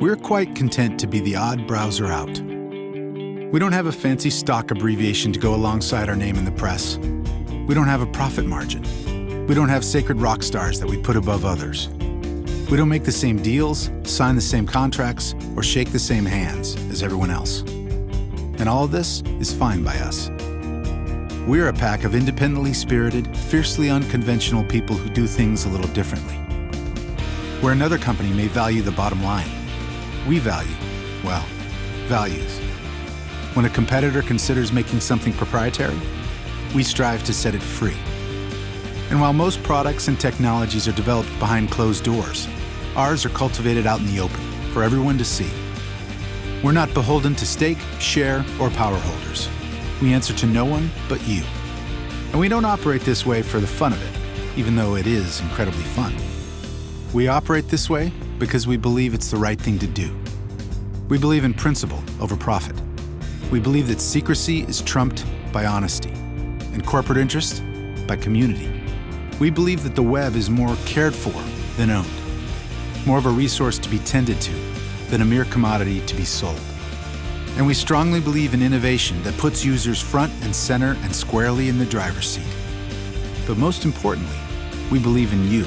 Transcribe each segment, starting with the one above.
We're quite content to be the odd browser out. We don't have a fancy stock abbreviation to go alongside our name in the press. We don't have a profit margin. We don't have sacred rock stars that we put above others. We don't make the same deals, sign the same contracts, or shake the same hands as everyone else. And all of this is fine by us. We're a pack of independently spirited, fiercely unconventional people who do things a little differently. Where another company may value the bottom line, we value, well, values. When a competitor considers making something proprietary, we strive to set it free. And while most products and technologies are developed behind closed doors, ours are cultivated out in the open for everyone to see. We're not beholden to stake, share, or power holders. We answer to no one but you. And we don't operate this way for the fun of it, even though it is incredibly fun. We operate this way because we believe it's the right thing to do. We believe in principle over profit. We believe that secrecy is trumped by honesty, and corporate interest by community. We believe that the web is more cared for than owned, more of a resource to be tended to than a mere commodity to be sold. And we strongly believe in innovation that puts users front and center and squarely in the driver's seat. But most importantly, we believe in you.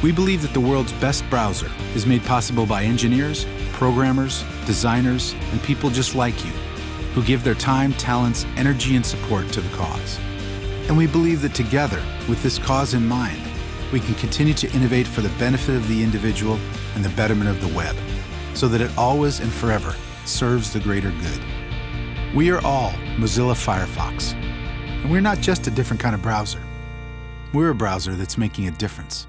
We believe that the world's best browser is made possible by engineers, programmers, designers, and people just like you, who give their time, talents, energy, and support to the cause. And we believe that together, with this cause in mind, we can continue to innovate for the benefit of the individual and the betterment of the web, so that it always and forever serves the greater good. We are all Mozilla Firefox, and we're not just a different kind of browser. We're a browser that's making a difference.